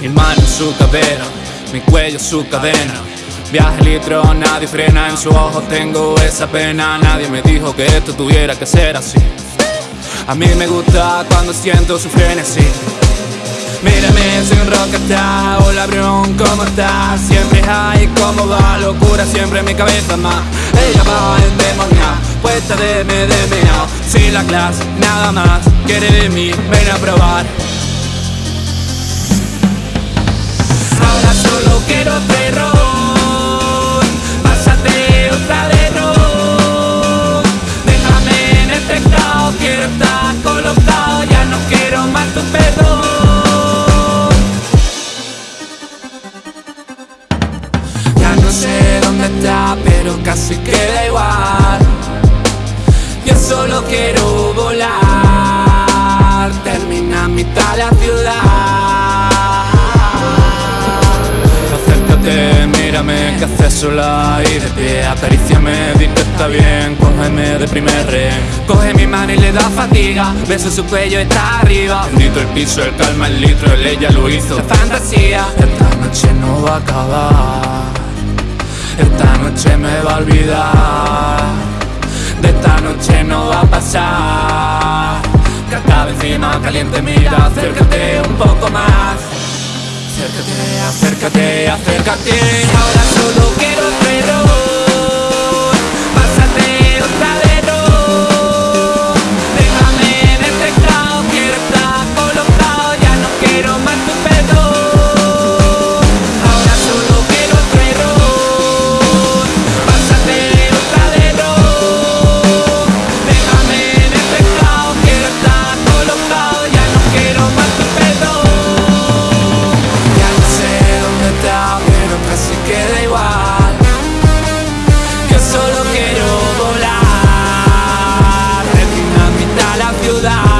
Mi mano en su cadera, mi cuello su cadena. Viaje litro, nadie frena, en su ojo tengo esa pena. Nadie me dijo que esto tuviera que ser así. A mí me gusta cuando siento su frenesí. Mírame, un rockstar Hola, Brion, ¿cómo estás? Siempre hay, ¿cómo va? Locura siempre en mi cabeza más. Ella va endemoniada, puesta de meao Sin la clase, nada más Quiere de mí, ven a probar quiero terror. Pásate otra de ron. Déjame en este estado Quiero estar colocado Ya no quiero más tu perdón Ya no sé dónde está Pero casi queda igual. Yo solo quiero volar. Termina mitad la ciudad sola y de pie Acaríciame, di que está bien, cógeme de primer rehén Coge mi mano y le da fatiga, beso su cuello, está arriba. Bendito el piso, el calma, el litro, el ella lo hizo. La fantasía, esta noche no va a acabar. Esta noche me va a olvidar. De esta noche no va a pasar. Que acaba encima, caliente, mira, acércate un poco más Acércate, acércate, acércate. Ahora solo quiero ciudad.